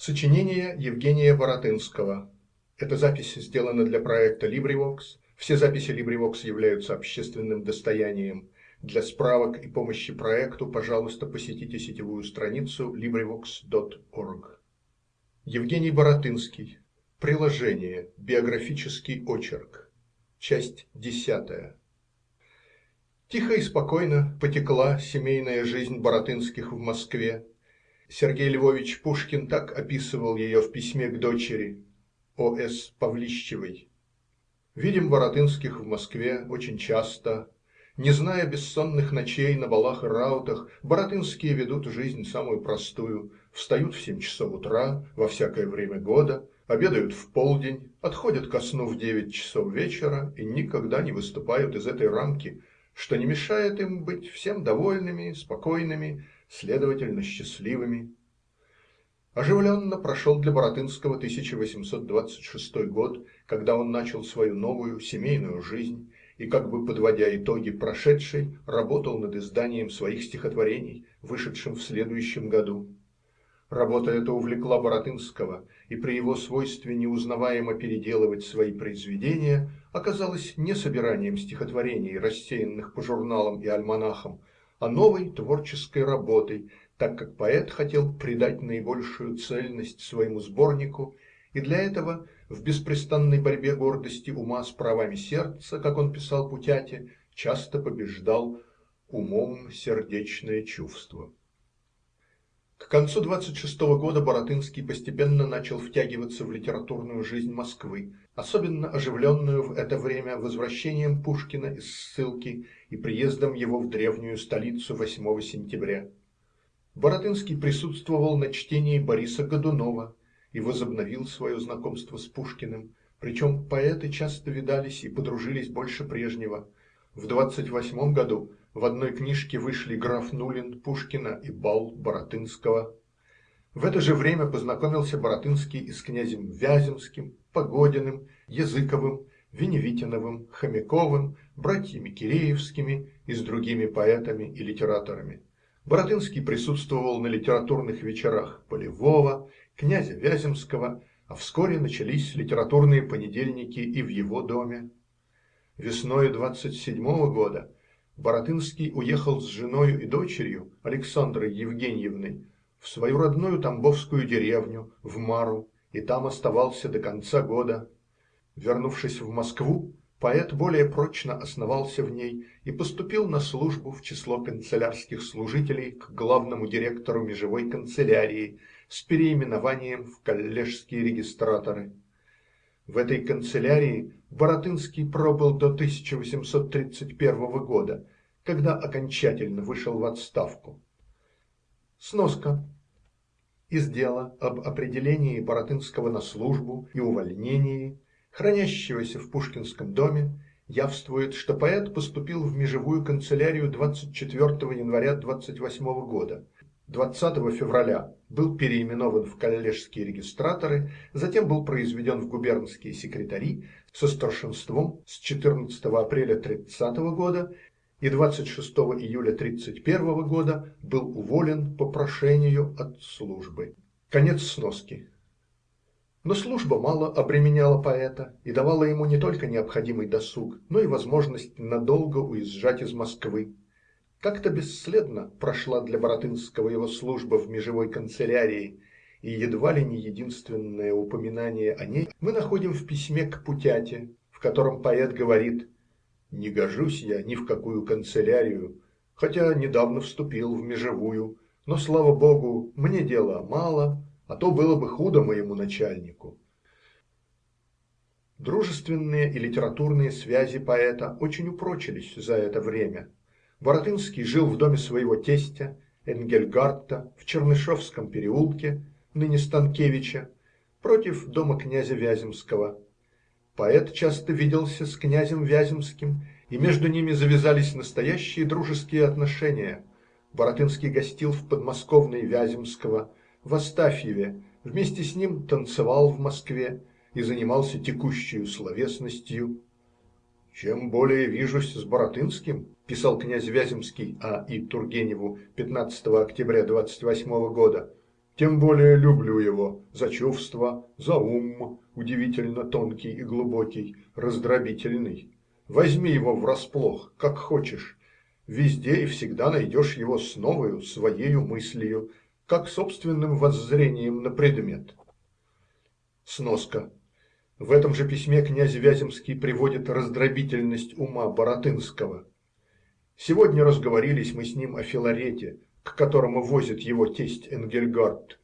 Сочинение Евгения Баратынского. Эта запись сделана для проекта LibriVox. Все записи LibriVox являются общественным достоянием. Для справок и помощи проекту, пожалуйста, посетите сетевую страницу LibriVox.org. Евгений Баратынский. Приложение. Биографический очерк. Часть десятая. Тихо и спокойно потекла семейная жизнь Баратынских в Москве. Сергей Львович Пушкин так описывал ее в письме к дочери О. С. Павлищевой. Видим Баратынских в Москве очень часто. Не зная бессонных ночей на балах и раутах, Баратынские ведут жизнь самую простую. Встают в семь часов утра во всякое время года, обедают в полдень, отходят ко сну в девять часов вечера и никогда не выступают из этой рамки, что не мешает им быть всем довольными, спокойными, следовательно, счастливыми. Оживленно прошел для Баратынского 1826 год, когда он начал свою новую семейную жизнь и, как бы подводя итоги прошедшей, работал над изданием своих стихотворений, вышедшим в следующем году. Работа эта увлекла Баратынского, и при его свойстве неузнаваемо переделывать свои произведения оказалось не собиранием стихотворений, рассеянных по журналам и альманахам, а новой творческой работой, так как поэт хотел придать наибольшую цельность своему сборнику и для этого в беспрестанной борьбе гордости ума с правами сердца, как он писал Путяте, часто побеждал умом сердечное чувство. К концу двадцать шестого года Баратынский постепенно начал втягиваться в литературную жизнь Москвы, особенно оживленную в это время возвращением Пушкина из ссылки и приездом его в древнюю столицу 8 сентября. Баратынский присутствовал на чтении Бориса Годунова и возобновил свое знакомство с Пушкиным, причем поэты часто видались и подружились больше прежнего. В двадцать восьмом году в одной книжке вышли граф Нулин Пушкина и бал Баратынского. В это же время познакомился Баратынский и с князем Вяземским, Погодиным, Языковым, Веневитиновым, Хомяковым, братьями Киреевскими и с другими поэтами и литераторами. Баратынский присутствовал на литературных вечерах Полевого, князя Вяземского, а вскоре начались литературные понедельники и в его доме. Весною двадцать седьмого года Баратынский уехал с женою и дочерью, Александрой Евгеньевной, в свою родную тамбовскую деревню, в Мару, и там оставался до конца года. Вернувшись в Москву, поэт более прочно основался в ней и поступил на службу в число канцелярских служителей к главному директору межевой канцелярии с переименованием в коллежские регистраторы. В этой канцелярии Баратынский пробыл до 1831 года, когда окончательно вышел в отставку. Сноска. Из дела об определении Баратынского на службу и увольнении, хранящегося в Пушкинском доме, явствует, что поэт поступил в межевую канцелярию 24 января 28 года – 20 февраля был переименован в коллежские регистраторы, затем был произведен в губернские секретари со старшинством с 14 апреля 30 года и 26 июля 31 года был уволен по прошению от службы. Конец сноски. Но служба мало обременяла поэта и давала ему не только необходимый досуг, но и возможность надолго уезжать из Москвы. Как-то бесследно прошла для Баратынского его служба в межевой канцелярии, и едва ли не единственное упоминание о ней мы находим в письме к Путяте, в котором поэт говорит «Не гожусь я ни в какую канцелярию, хотя недавно вступил в межевую, но, слава богу, мне дела мало, а то было бы худо моему начальнику». Дружественные и литературные связи поэта очень упрочились за это время. Баратынский жил в доме своего тестя Энгельгарта в Чернышевском переулке, ныне Станкевича, против дома князя Вяземского. Поэт часто виделся с князем Вяземским, и между ними завязались настоящие дружеские отношения. Баратынский гостил в подмосковной Вяземского, в Астафьеве, вместе с ним танцевал в Москве и занимался текущей словесностью. «Чем более вижусь с Баратынским, писал князь Вяземский А. И. Тургеневу 15 октября 28 года, Тем более люблю его за чувство, за ум удивительно тонкий и глубокий, раздробительный. Возьми его врасплох, как хочешь везде и всегда найдешь его с новою своею мыслью, как собственным воззрением на предмет. Сноска. В этом же письме князь Вяземский приводит раздробительность ума Баратынского. Сегодня разговорились мы с ним о Филарете, к которому возит его тесть Энгельгард.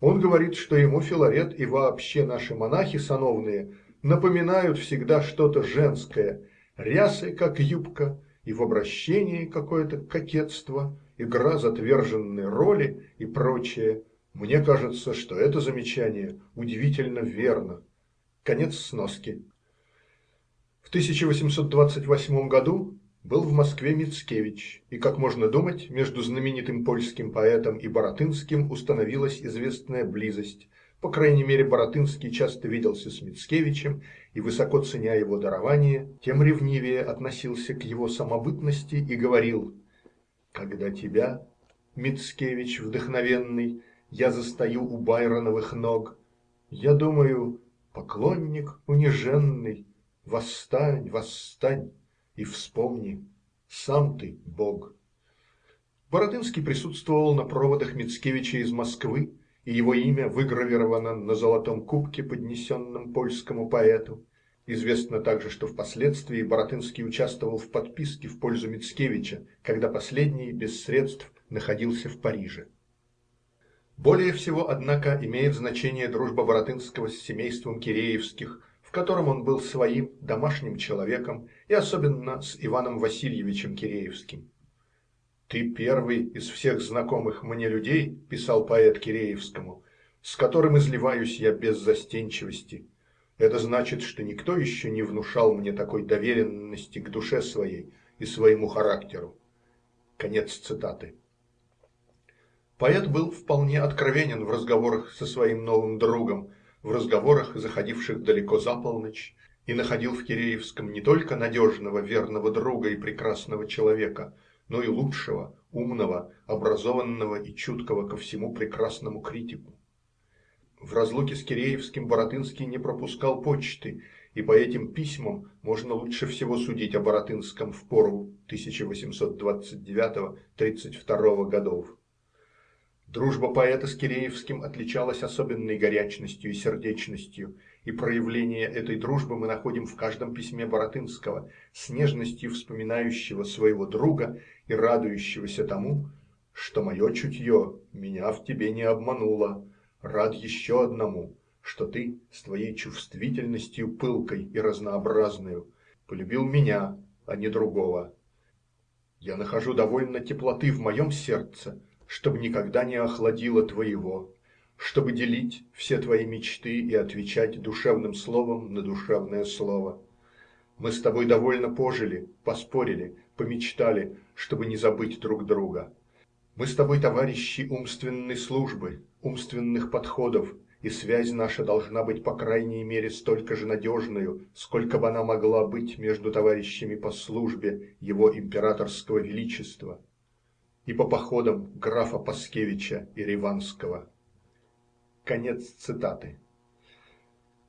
Он говорит, что ему Филарет и вообще наши монахи сановные напоминают всегда что-то женское, рясы, как юбка, и в обращении какое-то кокетство, игра затверженной роли и прочее. Мне кажется, что это замечание удивительно верно. Конец сноски. В 1828 году был в Москве Мицкевич, и, как можно думать, между знаменитым польским поэтом и Баратынским установилась известная близость. По крайней мере, Баратынский часто виделся с Мицкевичем и, высоко ценя его дарование, тем ревнивее относился к его самобытности и говорил «Когда тебя, Мицкевич вдохновенный, я застаю у Байроновых ног, я думаю, поклонник униженный, восстань, восстань!» И вспомни, сам ты Бог. Бородынский присутствовал на проводах Мицкевича из Москвы, и его имя выгравировано на золотом кубке, поднесенном польскому поэту. Известно также, что впоследствии Боротынский участвовал в подписке в пользу Мицкевича, когда последний без средств находился в Париже. Более всего, однако, имеет значение дружба Боротынского с семейством Киреевских – в котором он был своим домашним человеком, и особенно с Иваном Васильевичем Киреевским. «Ты первый из всех знакомых мне людей, – писал поэт Киреевскому, – с которым изливаюсь я без застенчивости. Это значит, что никто еще не внушал мне такой доверенности к душе своей и своему характеру». Конец цитаты. Поэт был вполне откровенен в разговорах со своим новым другом – в разговорах, заходивших далеко за полночь, и находил в Киреевском не только надежного, верного друга и прекрасного человека, но и лучшего, умного, образованного и чуткого ко всему прекрасному критику. В разлуке с Киреевским Боротынский не пропускал почты, и по этим письмам можно лучше всего судить о Боротынском в пору 1829-32 годов. Дружба поэта с Киреевским отличалась особенной горячностью и сердечностью, и проявление этой дружбы мы находим в каждом письме Баратынского, с нежностью вспоминающего своего друга и радующегося тому, что мое чутье меня в тебе не обмануло, рад еще одному, что ты с твоей чувствительностью пылкой и разнообразною полюбил меня, а не другого. Я нахожу довольно теплоты в моем сердце, чтобы никогда не охладило твоего, чтобы делить все твои мечты и отвечать душевным словом на душевное слово. Мы с тобой довольно пожили, поспорили, помечтали, чтобы не забыть друг друга. Мы с тобой товарищи умственной службы, умственных подходов, и связь наша должна быть по крайней мере столько же надежною, сколько бы она могла быть между товарищами по службе его императорского величества и по походам графа Паскевича и Риванского. Конец цитаты.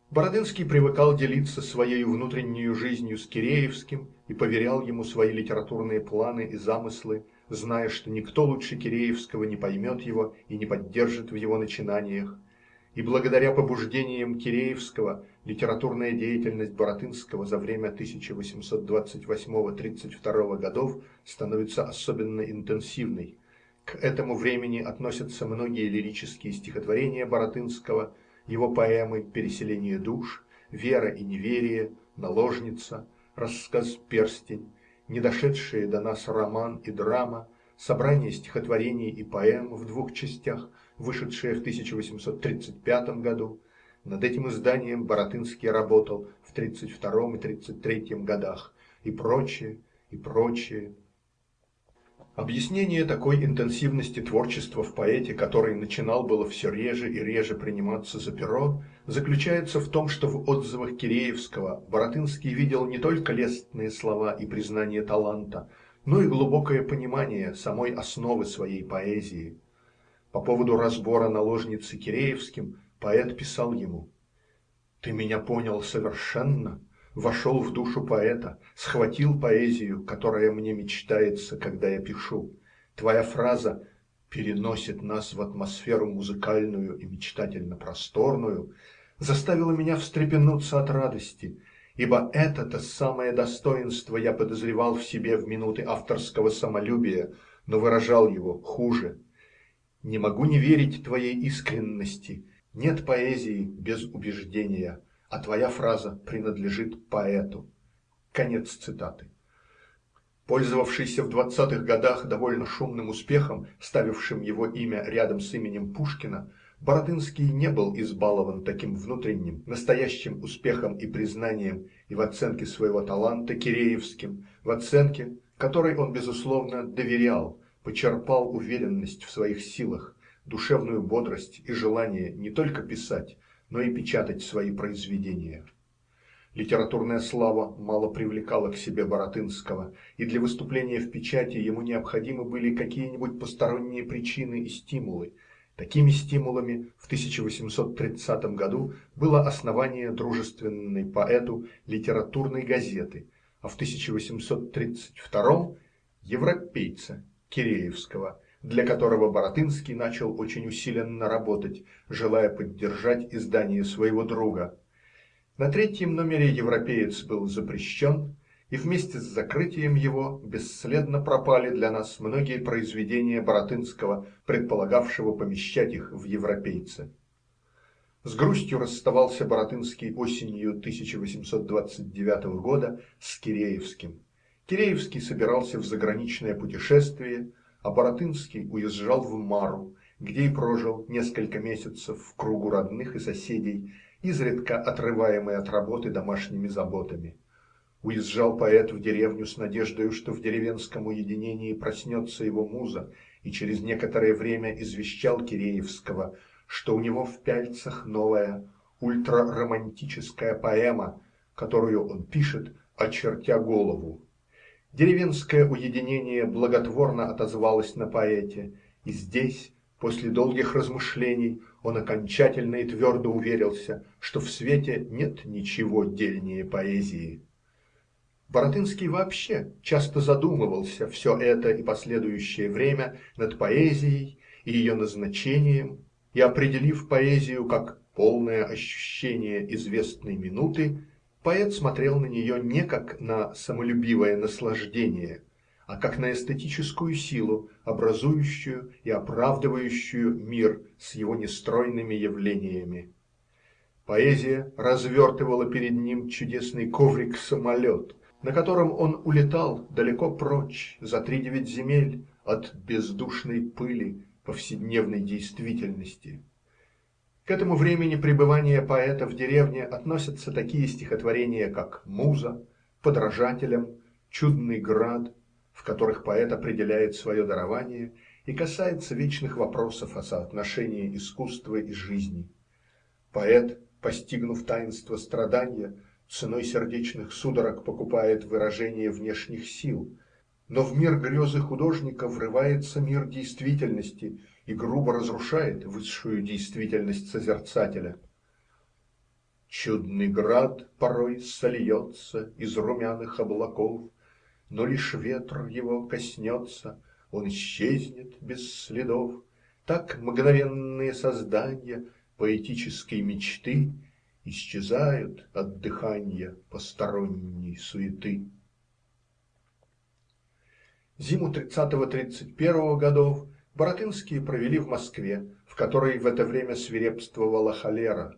Бородынский привыкал делиться своей внутренней жизнью с Киреевским и поверял ему свои литературные планы и замыслы, зная, что никто лучше Киреевского не поймет его и не поддержит в его начинаниях, и благодаря побуждениям Киреевского литературная деятельность Боротынского за время 1828-32 годов становится особенно интенсивной. К этому времени относятся многие лирические стихотворения Боротынского, его поэмы «Переселение душ», «Вера и неверие», «Наложница», рассказ «Перстень», недошедшие до нас роман и драма, собрание стихотворений и поэм в двух частях – вышедшее в 1835 году. Над этим изданием Боротынский работал в 1932 и 1933 годах и прочее, и прочее. Объяснение такой интенсивности творчества в поэте, который начинал было все реже и реже приниматься за перо, заключается в том, что в отзывах Киреевского Боротынский видел не только лестные слова и признание таланта, но и глубокое понимание самой основы своей поэзии. По поводу разбора наложницы Киреевским поэт писал ему Ты меня понял совершенно вошел в душу поэта схватил поэзию которая мне мечтается когда я пишу твоя фраза переносит нас в атмосферу музыкальную и мечтательно просторную заставила меня встрепенуться от радости ибо это-то самое достоинство я подозревал в себе в минуты авторского самолюбия но выражал его хуже. Не могу не верить твоей искренности. Нет поэзии без убеждения, а твоя фраза принадлежит поэту. Конец цитаты. Пользовавшийся в двадцатых годах довольно шумным успехом, ставившим его имя рядом с именем Пушкина, Боротынский не был избалован таким внутренним, настоящим успехом и признанием и в оценке своего таланта Киреевским, в оценке, которой он безусловно доверял, почерпал уверенность в своих силах, душевную бодрость и желание не только писать, но и печатать свои произведения. Литературная слава мало привлекала к себе Баратынского, и для выступления в печати ему необходимы были какие-нибудь посторонние причины и стимулы. Такими стимулами в 1830 году было основание дружественной поэту литературной газеты, а в 1832 европейца Киреевского, для которого Баратынский начал очень усиленно работать, желая поддержать издание своего друга. На третьем номере «Европеец» был запрещен, и вместе с закрытием его бесследно пропали для нас многие произведения Баратынского, предполагавшего помещать их в «Европейце». С грустью расставался Баратынский осенью 1829 года с Киреевским. Киреевский собирался в заграничное путешествие, а Баратынский уезжал в Мару, где и прожил несколько месяцев в кругу родных и соседей, изредка отрываемый от работы домашними заботами. Уезжал поэт в деревню с надеждой, что в деревенском уединении проснется его муза, и через некоторое время извещал Киреевского, что у него в Пяльцах новая ультраромантическая поэма, которую он пишет, очертя голову. Деревенское уединение благотворно отозвалось на поэте, и здесь, после долгих размышлений, он окончательно и твердо уверился, что в свете нет ничего дельнее поэзии. Баратынский вообще часто задумывался все это и последующее время над поэзией и ее назначением, и определив поэзию как полное ощущение известной минуты, Поэт смотрел на нее не как на самолюбивое наслаждение, а как на эстетическую силу, образующую и оправдывающую мир с его нестройными явлениями. Поэзия развертывала перед ним чудесный коврик-самолет, на котором он улетал далеко прочь, за три девять земель, от бездушной пыли повседневной действительности. К этому времени пребывания поэта в деревне относятся такие стихотворения, как «Муза», «Подражателям», «Чудный град», в которых поэт определяет свое дарование и касается вечных вопросов о соотношении искусства и жизни. Поэт, постигнув таинство страдания, ценой сердечных судорог покупает выражение внешних сил, но в мир грезы художника врывается мир действительности – и грубо разрушает высшую действительность созерцателя. Чудный град порой сольется из румяных облаков, но лишь ветр его коснется, он исчезнет без следов. Так мгновенные создания поэтической мечты исчезают от дыхания посторонней суеты. Зиму 30-31 годов Баратынские провели в Москве, в которой в это время свирепствовала холера.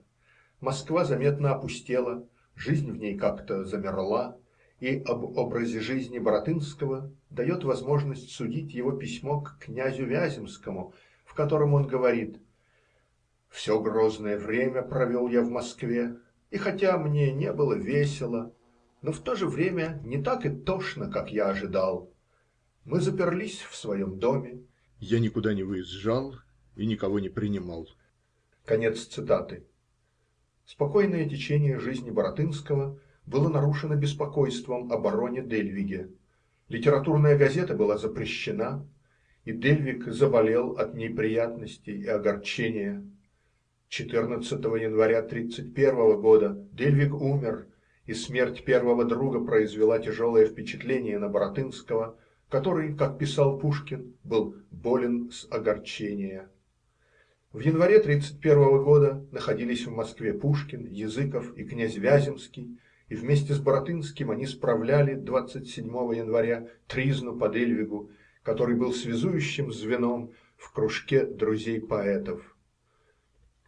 Москва заметно опустела, жизнь в ней как-то замерла, и об образе жизни Баратынского дает возможность судить его письмо к князю Вяземскому, в котором он говорит «Все грозное время провел я в Москве, и хотя мне не было весело, но в то же время не так и тошно, как я ожидал. Мы заперлись в своем доме, я никуда не выезжал и никого не принимал. Конец цитаты. Спокойное течение жизни Баратынского было нарушено беспокойством о бароне Дельвиге. Литературная газета была запрещена, и Дельвиг заболел от неприятностей и огорчения. Четырнадцатого января тридцать первого года Дельвиг умер, и смерть первого друга произвела тяжелое впечатление на Баратынского, который, как писал Пушкин, был "болен с огорчения". В январе тридцать первого года находились в Москве Пушкин, Языков и князь Вяземский, и вместе с Баратынским они справляли двадцать седьмого января тризну по Дельвигу, который был связующим звеном в кружке друзей поэтов.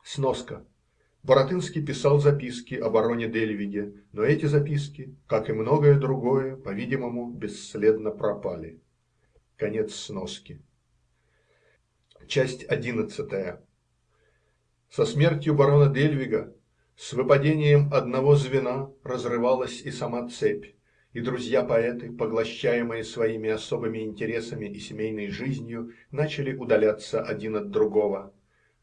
Сноска Баратынский писал записки о бароне Дельвиге, но эти записки, как и многое другое, по-видимому, бесследно пропали. Конец сноски. Часть одиннадцатая. Со смертью барона Дельвига, с выпадением одного звена разрывалась и сама цепь, и друзья-поэты, поглощаемые своими особыми интересами и семейной жизнью, начали удаляться один от другого.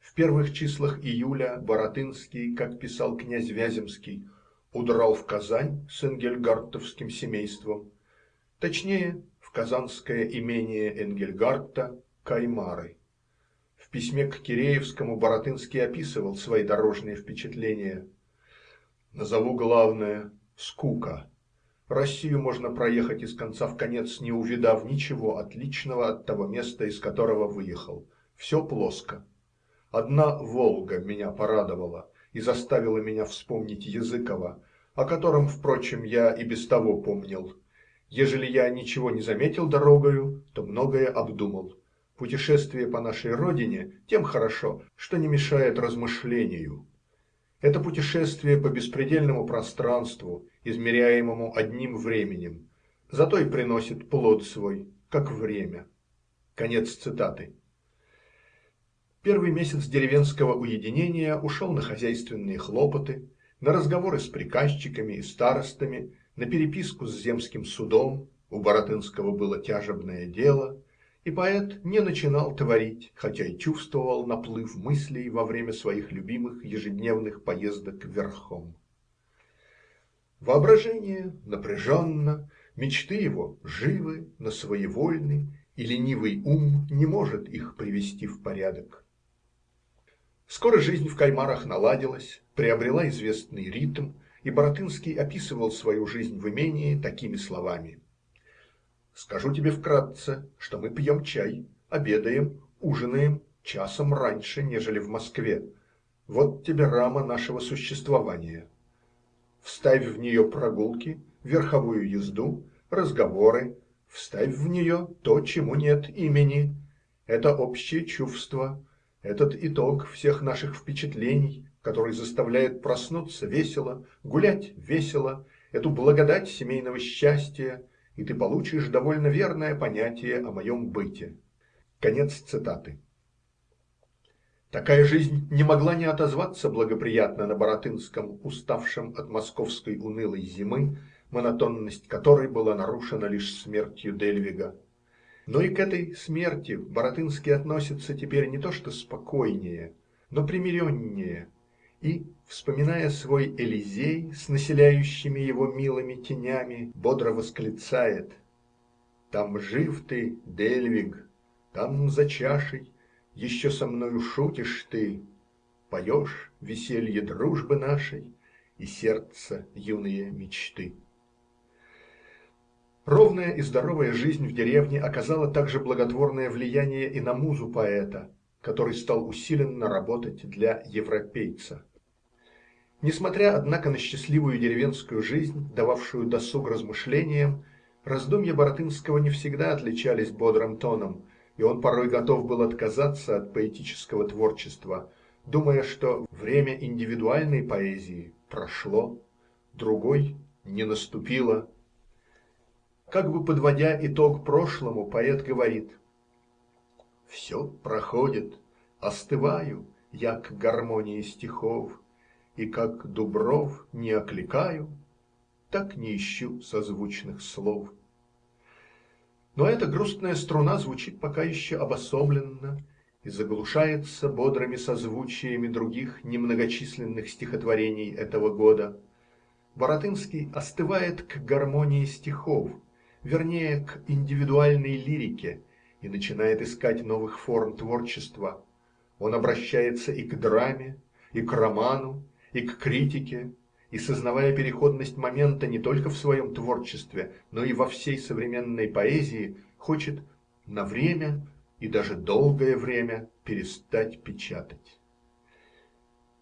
В первых числах июля Баратынский, как писал князь Вяземский, удрал в Казань с энгельгартовским семейством, точнее, в казанское имение Энгельгарта Каймары. В письме к Киреевскому Баратынский описывал свои дорожные впечатления. Назову главное скука. Россию можно проехать из конца в конец, не увидав ничего отличного от того места, из которого выехал. Все плоско. Одна Волга меня порадовала и заставила меня вспомнить Языкова, о котором, впрочем, я и без того помнил. Ежели я ничего не заметил дорогою, то многое обдумал. Путешествие по нашей родине тем хорошо, что не мешает размышлению. Это путешествие по беспредельному пространству, измеряемому одним временем, зато и приносит плод свой, как время. Конец цитаты. Первый месяц деревенского уединения ушел на хозяйственные хлопоты, на разговоры с приказчиками и старостами, на переписку с земским судом (у Баратынского было тяжебное дело), и поэт не начинал творить, хотя и чувствовал наплыв мыслей во время своих любимых ежедневных поездок верхом. Воображение напряженно, мечты его живы, но своевольны, и ленивый ум не может их привести в порядок. Скоро жизнь в Каймарах наладилась, приобрела известный ритм, и Баратынский описывал свою жизнь в имении такими словами: "Скажу тебе вкратце, что мы пьем чай, обедаем, ужинаем часом раньше, нежели в Москве. Вот тебе рама нашего существования. Вставь в нее прогулки, верховую езду, разговоры, вставь в нее то, чему нет имени. Это общее чувство, этот итог всех наших впечатлений, который заставляет проснуться весело, гулять весело, эту благодать семейного счастья, и ты получишь довольно верное понятие о моем быте". Конец цитаты. Такая жизнь не могла не отозваться благоприятно на Баратынском, уставшем от московской унылой зимы, монотонность которой была нарушена лишь смертью Дельвига. Но и к этой смерти Баратынский относится теперь не то что спокойнее, но примиреннее и, вспоминая свой Элизей с населяющими его милыми тенями, бодро восклицает: "Там жив ты, Дельвиг, там за чашей еще со мною шутишь ты, поешь веселье дружбы нашей и сердца юные мечты". Ровная и здоровая жизнь в деревне оказала также благотворное влияние и на музу поэта, который стал усиленно работать для европейца. Несмотря, однако, на счастливую деревенскую жизнь, дававшую досуг размышлениям, раздумья Баратынского не всегда отличались бодрым тоном, и он порой готов был отказаться от поэтического творчества, думая, что время индивидуальной поэзии прошло, другой не наступило как бы подводя итог прошлому, поэт говорит: Все проходит, остываю я к гармонии стихов, И как Дубров не окликаю, так не ищу созвучных слов. Но эта грустная струна звучит пока еще обособленно и заглушается бодрыми созвучиями других немногочисленных стихотворений этого года. Баратынский остывает к гармонии стихов, вернее, к индивидуальной лирике, и начинает искать новых форм творчества. Он обращается и к драме, и к роману, и к критике, и, сознавая переходность момента не только в своем творчестве, но и во всей современной поэзии, хочет на время и даже долгое время перестать печатать.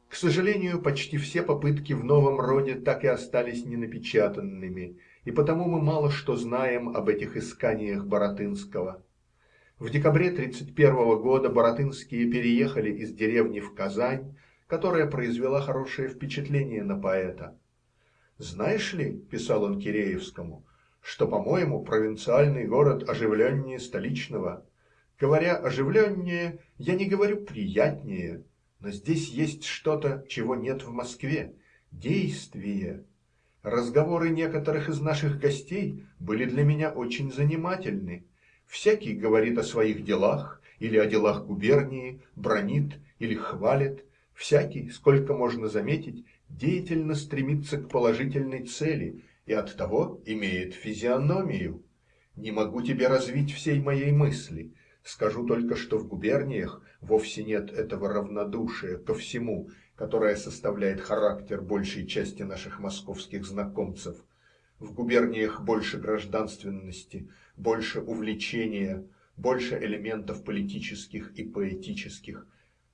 К сожалению, почти все попытки в новом роде так и остались ненапечатанными, и потому мы мало что знаем об этих исканиях Баратынского. В декабре 1931 года Баратынские переехали из деревни в Казань, которая произвела хорошее впечатление на поэта. «Знаешь ли, – писал он Киреевскому, – что, по-моему, провинциальный город оживленнее столичного. Говоря оживленнее, я не говорю приятнее, но здесь есть что-то, чего нет в Москве – действие. Разговоры некоторых из наших гостей были для меня очень занимательны. Всякий говорит о своих делах или о делах губернии, бронит или хвалит. Всякий, сколько можно заметить, деятельно стремится к положительной цели и оттого имеет физиономию. Не могу тебе развить всей моей мысли. Скажу только, что в губерниях вовсе нет этого равнодушия ко всему, которая составляет характер большей части наших московских знакомцев. В губерниях больше гражданственности, больше увлечения, больше элементов политических и поэтических.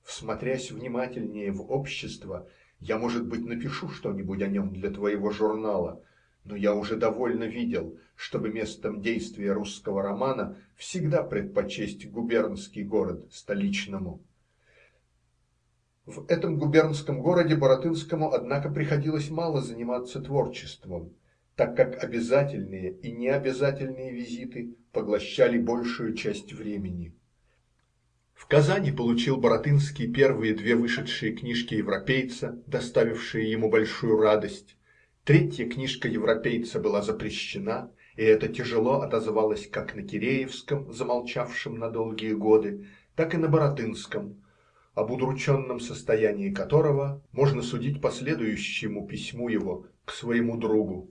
Всмотрясь внимательнее в общество, я, может быть, напишу что-нибудь о нем для твоего журнала, но я уже довольно видел, чтобы местом действия русского романа всегда предпочесть губернский город столичному. В этом губернском городе Баратынскому, однако, приходилось мало заниматься творчеством, так как обязательные и необязательные визиты поглощали большую часть времени. В Казани получил Баратынский первые две вышедшие книжки европейца, доставившие ему большую радость. Третья книжка европейца была запрещена, и это тяжело отозвалось как на Киреевском, замолчавшем на долгие годы, так и на Баратынском, об удрученном состоянии которого можно судить по следующему письму его к своему другу.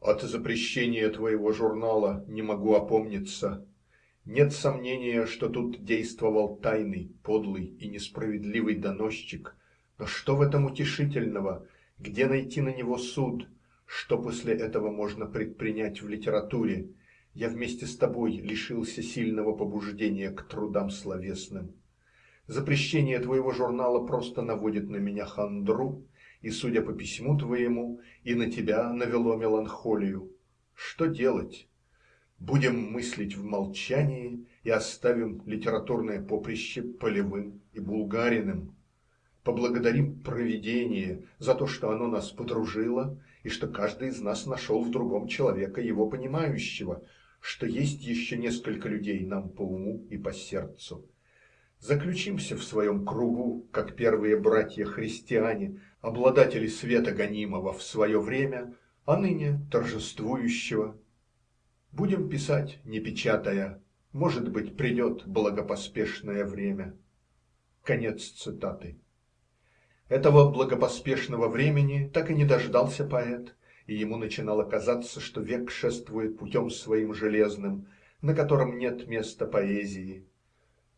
«От запрещения твоего журнала не могу опомниться. Нет сомнения, что тут действовал тайный, подлый и несправедливый доносчик. Но что в этом утешительного? Где найти на него суд? Что после этого можно предпринять в литературе? Я вместе с тобой лишился сильного побуждения к трудам словесным. Запрещение твоего журнала просто наводит на меня хандру, и, судя по письму твоему, и на тебя навело меланхолию. Что делать? Будем мыслить в молчании и оставим литературное поприще Полевым и Булгариным. Поблагодарим провидение за то, что оно нас подружило, и что каждый из нас нашел в другом человека его понимающего, что есть еще несколько людей нам по уму и по сердцу. Заключимся в своем кругу, как первые братья-христиане, обладатели света гонимого в свое время, а ныне торжествующего. Будем писать, не печатая, может быть, придет благопоспешное время. Конец цитаты. Этого благопоспешного времени так и не дождался поэт, и ему начинало казаться, что век шествует путем своим железным, на котором нет места поэзии.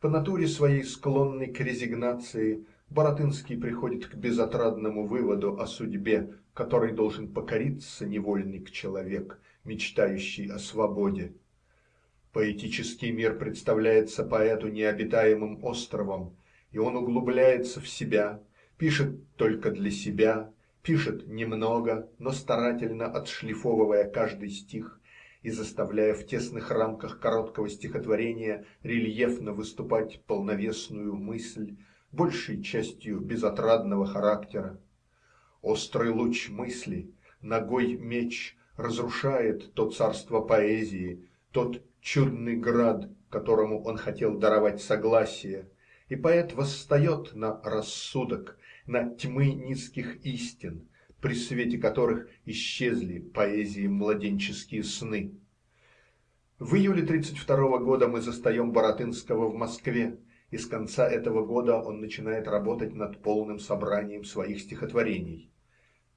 По натуре своей склонной к резигнации, Баратынский приходит к безотрадному выводу о судьбе, которой должен покориться невольник человек, мечтающий о свободе. Поэтический мир представляется поэту необитаемым островом, и он углубляется в себя, пишет только для себя, пишет немного, но старательно отшлифовывая каждый стих, и заставляя в тесных рамках короткого стихотворения рельефно выступать полновесную мысль, большей частью безотрадного характера. Острый луч мысли, ногой меч разрушает то царство поэзии, тот чудный град, которому он хотел даровать согласие, и поэт восстает на рассудок, на тьмы низких истин, при свете которых исчезли поэзии младенческие сны. В июле 1932 года мы застаем Баратынского в Москве, и с конца этого года он начинает работать над полным собранием своих стихотворений.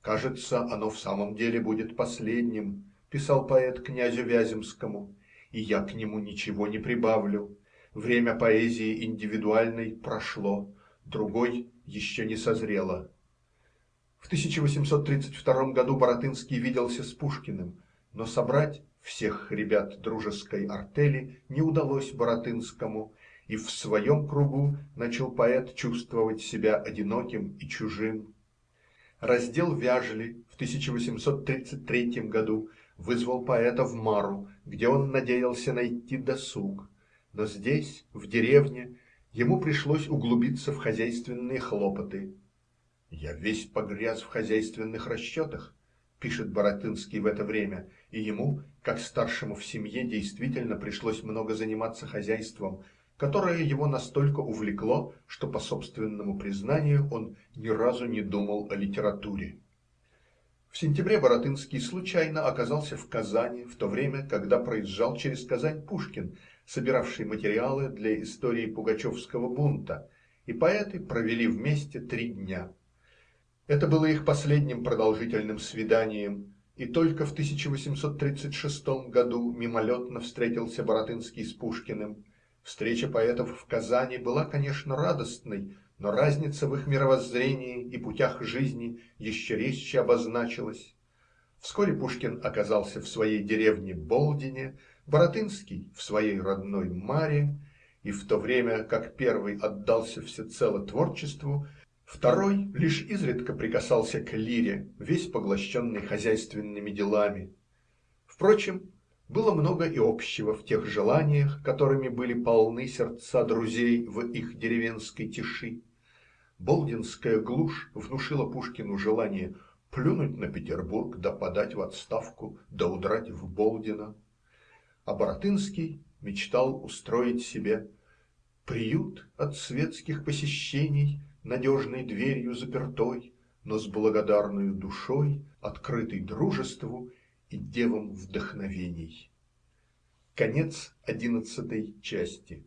«Кажется, оно в самом деле будет последним», – писал поэт князю Вяземскому, и я к нему ничего не прибавлю: время поэзии индивидуальной прошло, другой еще не созрело. В тысяча восемьсот тридцать втором году Баратынский виделся с Пушкиным, но собрать всех ребят дружеской артели не удалось Баратынскому, и в своем кругу начал поэт чувствовать себя одиноким и чужим. Раздел Вяжли в тысяча восемьсот тридцать третьем году вызвал поэта в Мару, где он надеялся найти досуг, но здесь, в деревне, ему пришлось углубиться в хозяйственные хлопоты. "Я весь погряз в хозяйственных расчетах", пишет Баратынский в это время, и ему, как старшему в семье, действительно пришлось много заниматься хозяйством, которое его настолько увлекло, что, по собственному признанию, он ни разу не думал о литературе. В сентябре Баратынский случайно оказался в Казани в то время, когда проезжал через Казань Пушкин, собиравший материалы для истории пугачевского бунта, и поэты провели вместе три дня. Это было их последним продолжительным свиданием, и только в тысяча восемьсот тридцать шестом году мимолетно встретился Баратынский с Пушкиным. Встреча поэтов в Казани была, конечно, радостной, но разница в их мировоззрении и путях жизни еще резче обозначилась. Вскоре Пушкин оказался в своей деревне Болдине, Баратынский в своей родной Маре, и в то время как первый отдался всецело творчеству, второй лишь изредка прикасался к лире, весь поглощенный хозяйственными делами. Впрочем, было много и общего в тех желаниях, которыми были полны сердца друзей в их деревенской тиши. Болдинская глушь внушила Пушкину желание плюнуть на Петербург да подать в отставку да удрать в Болдино. А Баратынский мечтал устроить себе приют от светских посещений, надежной дверью запертой, но с благодарною душой, открытой дружеству и девам вдохновений. Конец одиннадцатой части.